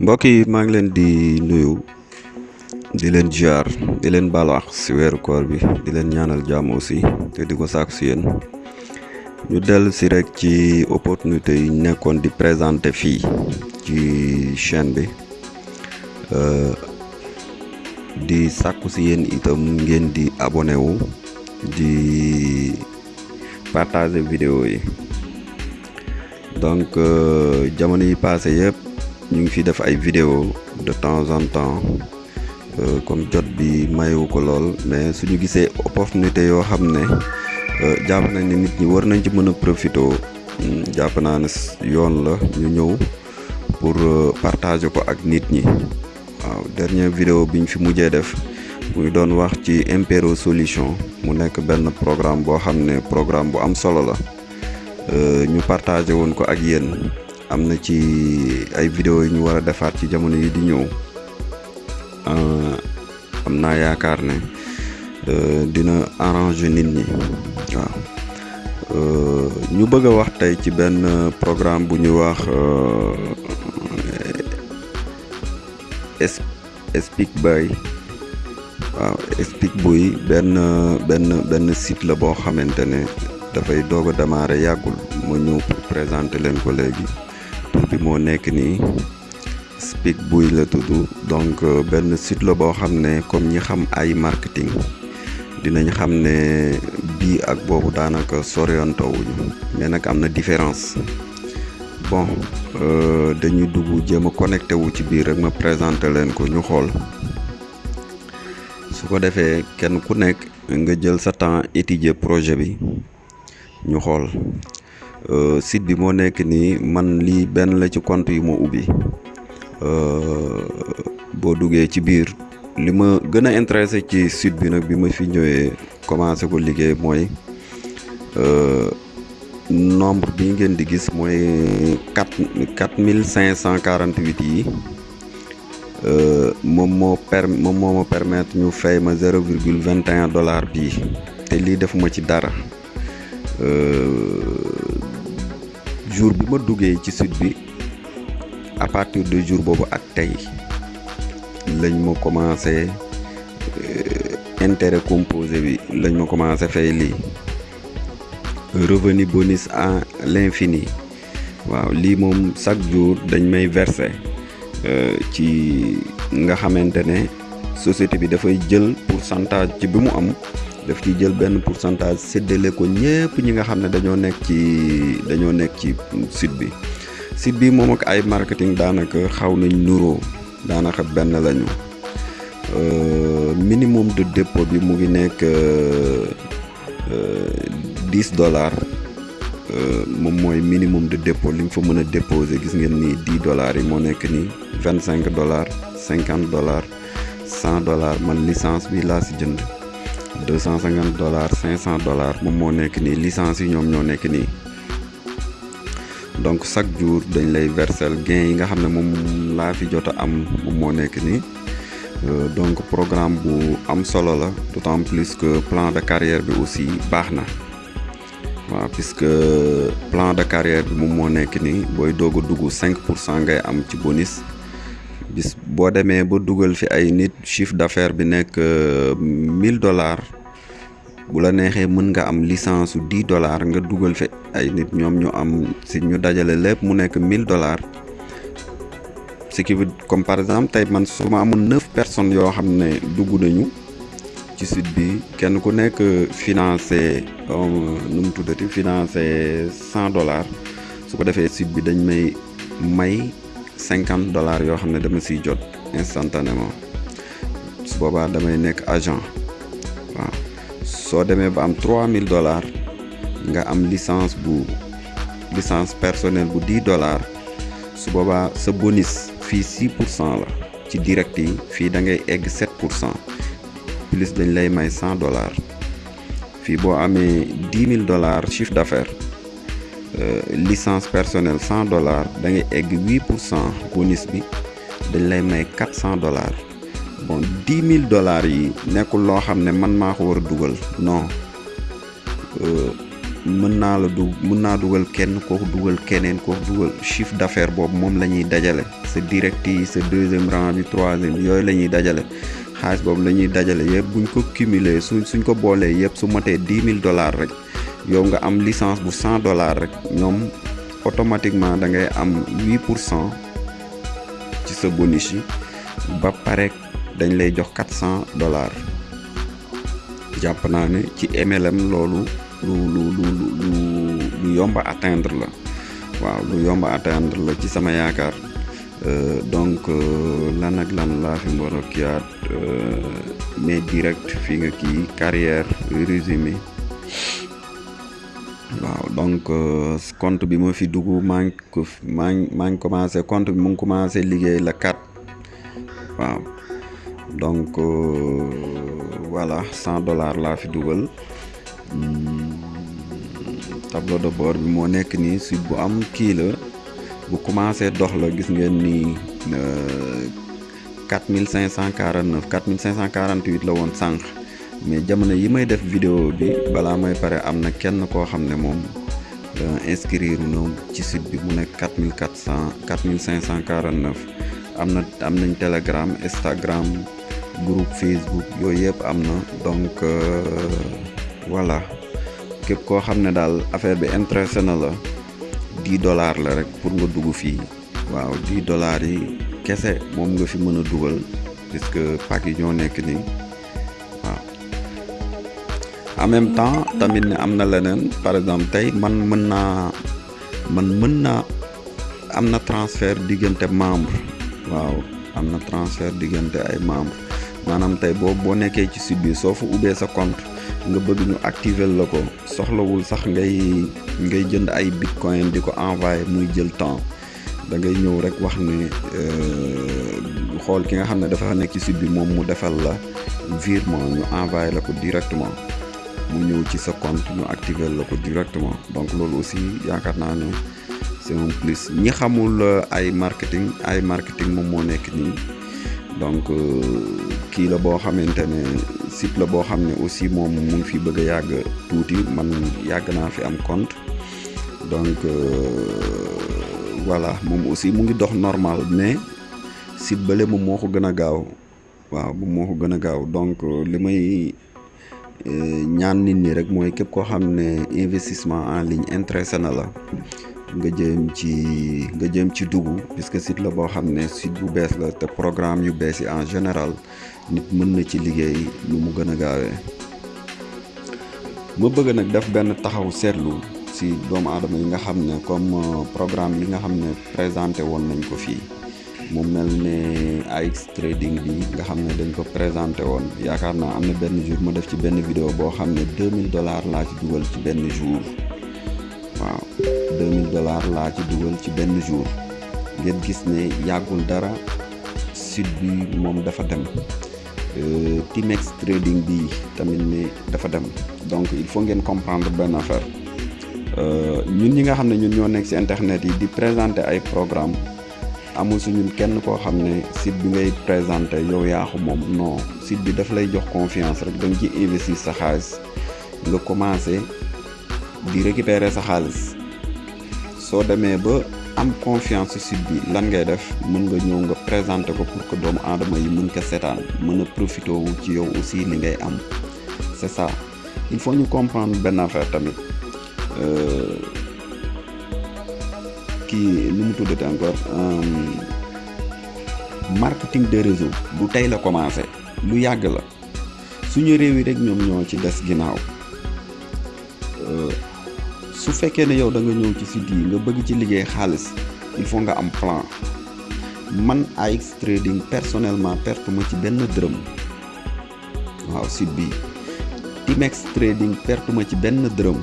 mbokk yi maa ngi leen di nuyu di leen ziar di leen balaax si weeru koor bi di leen ñaanal jàmm aussi te di sàkku si yéen. Ñu dellu si rek ci opportunité yi nekkoon di présenté fii ci chaîne bi. Di sàkku si yéen itam ngeen di abonné wu di partager vidéo yi. Donc jamono yi passé yëpp ñu ngi fi def ay vidéo de temps en temps comme jot bi mayewu ko lool mais suñu gisee opportunité yoo xam ne jàpp nañ ne nit ñi war nañ ci mën a profité jàpp naa yoon la ñu ñëw pour partager ko ak nit ñi. Waaw dernière vidéo biñ fi mujjee def muy doon wax ci Impero Solution mu nekk benn programme boo xam ne programme bu am solo la. Ñu partagé woon ko ak yéen am na ci ay vidéo yu ñu war a defaat ci jamono yi di ñëw am naa yaakaar ne dina arranger nit ñi waaw ñu bëgg wax tey ci benn programme bu ñuy wax Speak Boy waaw Speak Boy benn benn benn site la boo xamante ne dafay doog démarrer ma ñëw pour présenter leen ko léegi tur bi moo nekk nii Speak Boy la tudd. Donc benn site la boo xam ne comme ñi xam ay marketing dinañ xam ne bii ak boobu daanaka soriantawuñu mais nag am na différence. Bon dañuy dugg jéem a connecté wu ci biir rek ma présenter leen ko ñu xool. Su ko defee kenn ku nekk nga jël sa temps étudier projet bi ñu xool site bi moo nekk nii man lii benn la ci compte yi ma ubbi. Boo duggee ci biir li ma gën a intéressé ci site bi nag bi ma fi ñëwee commencé ko liggéey mooy nombre bi ngeen di gis cent quarante huit yi moom moo per moom moo ma permettre ñu fay ma zéro virgule vingt et un dollar bii. Te lii defuma ci dara jour bi ma duggee ci site bi à partir de jour boobu ak tey lañ ma commencé intérêt composé bi lañ ma commencé fay lii. Revenu bonus à l'infini. Waaw lii moom chaque jour dañ may verser ci nga xamante ne société bi dafay jël pourcentage ci bi am daf ci jël benn pourcentage séddale ko ñëpp ñi nga xam ne dañoo nekk ci dañoo nekk ci site bi. Site bi moom ak ay marketing daanaka xaw nañ nuroo daanaka benn lañu. Minimum de dépôt bi mu ngi nekk dix dollars. Moom mooy minimum de dépôt li nga fa mën a déposer gis ngeen ni dix dollars yi moo nekk vingt cinq dollars cinquante dollars cent dollars. Man licence bi laa si jënd deux cent cinquante dollars cinq cent dollars moom moo nekk nii licence yi ñoom ñoo nekk nii. Donc chaque jour dañ lay versel gain yi nga xam ne moom laa fi jot a am moom moo nekk nii. Donc programme bu am solo la d'autant plus que plan de carrière bi aussi baax na. Waaw puisque plan de carrière bi nii booy doog a dugg cinq pour cent ngay am ci bonus bis boo demee ba fi chiffre d'affaires bi nekk mille dollars bu la neexee mën am licence su dix dollars nga fi ay nit. Am si ñu mu nekk mille dollars. Ce qui comme par exemple tey man su ma amoon neuf personnes yoo xam ne nañu ci site bi kenn ku nekk financé nu mu tuddati financé cent dollars. Su ko cinquante dollars yoo xam ne dama siy jot instantanément. Su boobaa damay nekk agent. Waaw. Soo demee ba am trois mille dollars nga am licence bu licence personnelle bu dix dollars. Su sa bonus pour cent la. Ci direct yi pour cent. Plus dañ lay may cent dollars. Fii boo amee dix mille dollars chiffre d'affaires licence personnelle cent dollars da ngay egg huit pour cent bonus bi dañ lay may quatre cent dollars. Bon dix mille dollars yi nekkul loo xam ne man maa ko war a non. Mën naa la du mën naa dugal kenn kooku dugal keneen kooku chiffre d'affaires boobu moom la ñuy dajale. Sa direct yi sa deuxième rang bi troisième yooyu la ñuy dajale. Xaalis boobu la ñuy dajale yëpp buñ ko cumuler su suñ ko boolee yëpp su matee dix mille dollars rek yow nga am licence bu cent dollars rek automatiquement da ngay am huit pour cent ci bonus yi ba pare dañ lay jox quatre cent dollars. Jàpp naa ci MLM loolu lu lu lu lu lu atteindre la. Waaw lu yomb a atteindre la ci sama yaakaar. Donc lan ak lan laa fi kiyaat mais direct fi nga carrière résumé waaw donc compte bi ma fi dugg maa ngi ko maa ngi commencé compte bi mu ngi commencé liggéey la 4 waaw donc voilà cent dollars laa fi dugal. Tableau de bord bi moo nekk nii site bu am kii la bu commencé dox la gis ngeen ni quatre mille cinq cent quarante neuf quatre mille cinq cent quarante huit la woon sànq mais jamono yi may def vidéo bi balaa may pare am na kenn koo xam ne moom inscrire na ci site bi mu nekk quatre mille quatre cent quatre mille cinq cent quarante neuf am na am nañ telegram instagram groupe facebook yooyu yëpp am na. Donc voilà. Képp koo xam ne daal affaire bi na la dix dollars la rek pour nga dugg fii. Waaw dix dollars yi kese moom nga fi mën a dugal puisque pack yi ñoo nekk waaw en même temps tamit ne am na leneen par exemple tey man mën man mën naa am na transfert diggante membre. Waaw am transfert diggante ay membre. Maanaam tey boo boo nekkee ci site bi soo fa sa compte nga bëgg ñu activer soxlawul sax ngay ngay jënd ay bitcoin di ko envoyer muy jël temps. Da ngay ñëw rek wax ne xool ki nga xam dafa nekk ci site bi mu defal la virement ñu envoyer la directement mu ñëw ci sa compte ñu activer la ko directement. Donc loolu aussi yaakaar naa ne c'est un plus. Ñi xamul ay marketing ay marketing moom moo nekk nii. Donc kii la boo xamante ne site la boo xam ne aussi moom mu ngi fi bëgg a yàgg tuuti. Man yàgg naa fi am compte. Donc voilà moom aussi mu ngi dox normal mais site bële moom moo ko gën a gaaw. Waaw moom moo ko gën a gaaw. Donc li may ñaan nit ñi rek mooy képp koo xam ne investissement en ligne intéressé na la nga jëm ci nga jëm ci dugg puisque site la boo xam site bu bees la programme yu bees en général nit mën na ci liggéey nu mu gën a ma bëgg def taxaw si doomu aadama yi nga xam ne comme programme yi nga xam présenté nañ ko mu mel ne AX trading bi nga xam ne dañ ko présenté woon. Yaakaar naa am na benn jour ma def ci benn vidéo boo xam ne 2000 dollars laa ci dugal ci benn jour. Waaw 2000 dollars laa ci dugal ci benn jour. Ngeen gis ne yàggul dara site bi moom dafa dem. Timex trading bi tamit ne dafa dem. Donc il faut ngeen comprendre benn affaire. Ñun ñi nga xam ne ñun ñoo nekk ci internet yi di présenter ay programme amul su ñun kenn koo xam ne site bi ngay présenter yow yaa ko moom. Non site bi daf lay jox confiance rek da nga ci investir sa xaalis. Nga commencer di récupérer sa xaalis. Soo demee ba am confiance ci site bi lan ngay def? Mën nga ñëw nga présenter ko pour que doomu aadama yi mën ko seetaan mën a profité wu ci yow aussi li ngay am. C'est ça. Il faut ñu comprendre benn affaire tamit kii nu mu tuddati encore marketing de réseau du tey la commencé lu yàgg la. Suñu réew yi rek ñoom ñoo ci des ginnaaw. Su fekkee ne yow da nga ñëw ci site yi nga bëgg ci liggéey xaalis il faut nga am plan. Man AX trading personnellement perte ma ci benn dërëm. Waaw site bi. Timex trading perte ma ci benn dërëm.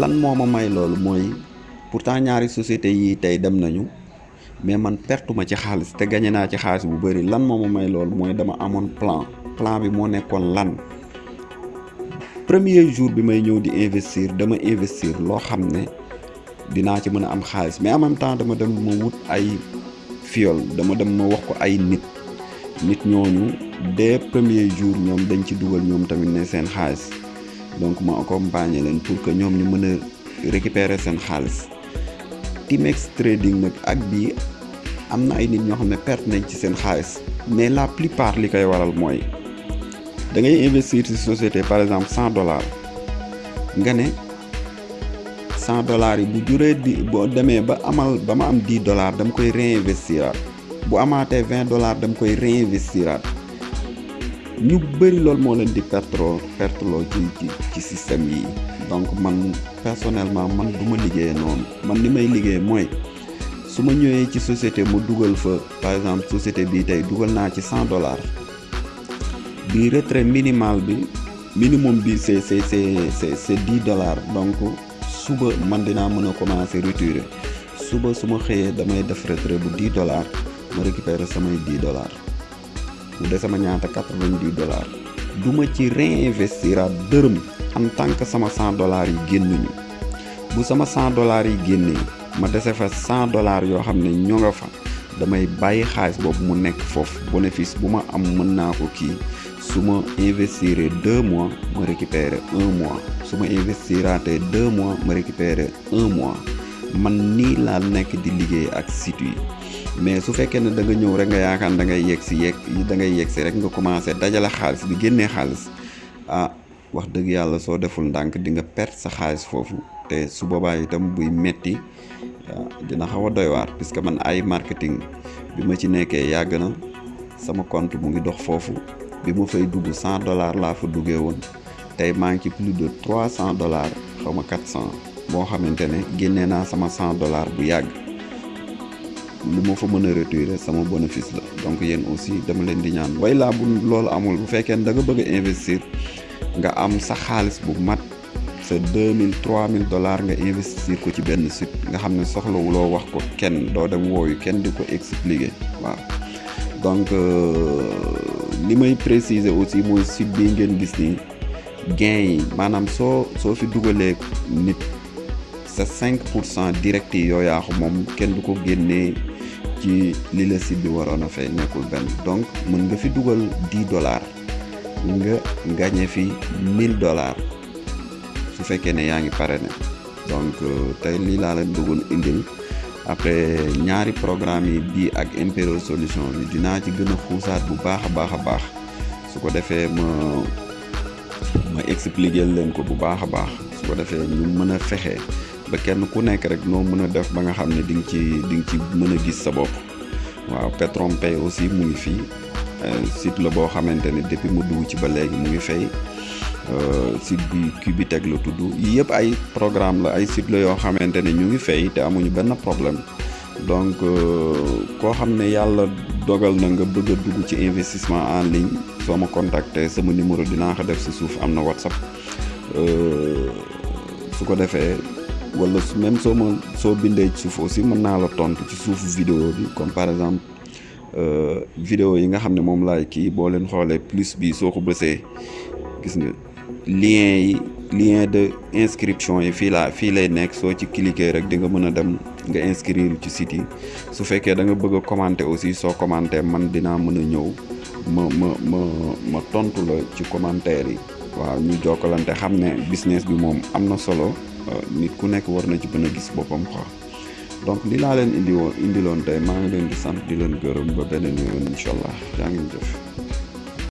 Lan moo ma may loolu mooy pourtant ñaari société yi tey dem nañu mais man perte ma ci xaalis te gagné naa ci xaalis bu bëri lan moo ma may loolu? Mooy dama amoon plan. Plan bi moo nekkoon lan? Premier jour bi may ñëw di investir dama investir loo xam ne dinaa ci am xaalis. Mais en même temps dama dem ma wut ay fiol dama dem ma wax ko ay nit. Nit ñooñu dès premier jour ñoom dañ ci dugal ñoom tamit ne seen xaalis. Donc ma accompagner leen pour que ñoom ñu mën a récupérer Timex trading nag ak bii am na ay nit ñoo xam ne perte nañ ci seen xaalis mais la plupart li waral mooy da ngay investir ci société par exemple cent dollars nga ne cent dollars yi bu juree di boo demee ba amal ba ma am dix dollars dama koy réinvestiraat bu amaatee vingt dollars dama koy réinvestiraat ñu bëri loolu moo leen di perteloo perteloo ci ci ci système yi. Donc man personnellement man du ma liggéeyee noonu. Man li may liggéey mooy su ma ñëwee ci société mu dugal fa par exemple société bii tey dugal naa ci cent dollars. Bi retrait minimal bi minimum bi c'est c'est c'est c'est dix dollars. Donc suba man dinaa mën a commencer retirer. Suba su ma xëyee damay def retrait bu dix dollars ma récupérer samay dix dollars des sama ñaata quatre-vingt-dix dollars du ma ci réinvestiraat dërëm en tant que sama cent dollars yi génnuñu bu sama cent dollars yi génnee ma dese fa cent dollars yoo xam ne nga fa. Damay bàyyi xaalis boobu mu nekk foofu bénéfice bu ma am mën naa ko kii su ma investir deux mois ma récupérer un mois su ma investiraatee deux mois ma récupérer un mois man nii laa nekk di liggéey ak site yi. Mais su fekkee ne da nga ñëw rek nga yaakaar da ngay yegg si yegg da ngay yegg si rek nga commencé dajale xaalis di génnee xaalis. Ah wax dëgg yàlla soo deful ndànk di nga perte sa xaalis foofu. Te su boobaa itam buy metti dina xaw a doy puisque man ay marketing bi ma ci nekkee yàgg na. Sama compte mu ngi dox foofu. Bi ma fay dugg cent dollars laa fa duggee woon. Tey maa ngi ci plus de trois cent dollars xaw ma quatre cent boo xamante ne génnee naa sama cent dollars bu yàgg. Lu ma fa mën retirer sama bénéfice la. Donc yéen aussi dama leen di ñaan. Way laa bu loolu amul. Bu ne da nga bëgg investir nga am sa xaalis bu mat sa deux mille trois mille dollars nga investir ko ci benn site. Nga xam ne soxlawuloo wax ko kenn. Doo dem wooyu kenn di ko expliquer. Waaw. Donc li may préciser aussi mooy site bi ngeen gis ni gain yi. Maanaam soo soo fi dugalee nit sa cinq pour cent direct yi yoo yaa ko moom kenn du ko génnee ci li la site bi waroon a fay nekkul benn. Donc mën nga fi dugal dix dollars nga gagné fi mille dollars su fekkee ne yaa ngi pare ne donc tey lii laa leen bëggoon indil. Après ñaari programme yi ak Imperial Solution bi dinaa ci gën a bu baax su ko defee ma ma expliquer ko bu baax baax. Su ko defee ñu mën a ba kenn ku nekk rek noo mën a def ba nga xam ne di ci di ci mën a gis sa bopp. Waaw Petron Pay aussi mu ngi fii. Site la boo xamante ne depuis mu dugg ci ba léegi mu ngi fay. Site bi Cubitech la tudd. Yëpp ay programme la ay site la yoo xamante ne ñu ngi fay te amuñu benn problème. Donc koo xam ne yàlla dogal na nga bëgg a dugg ci investissement en ligne soo ma contacter sama numéro dinaa ko def si suuf am na WhatsApp. Su ko defee wala même soo ma soo bindee ci suuf aussi mën naa la tontu ci suuf vidéo bi. Comme par exemple vidéo yi nga xam ne moom laay kii boo leen plus bi soo ko bësee gis nga lien yi lien de inscription yi fii laa fii lay nekk. Soo ci cliquer rek di nga mën a dem nga inscrire ci site yi. Su fekkee da nga bëgg a commenter aussi soo commenter man dinaa mën a ñëw ma ma ma ma tontu la ci commentaire yi. Waaw ñu jokkalante xam ne business bi moom am solo nit ku nekk war na ci mën a gis boppam quoi donc li laa leen indi woon indiloon tey maa ngi leen di sant di leen gërëm ba beneen yoon incha allah yaa ngi jëf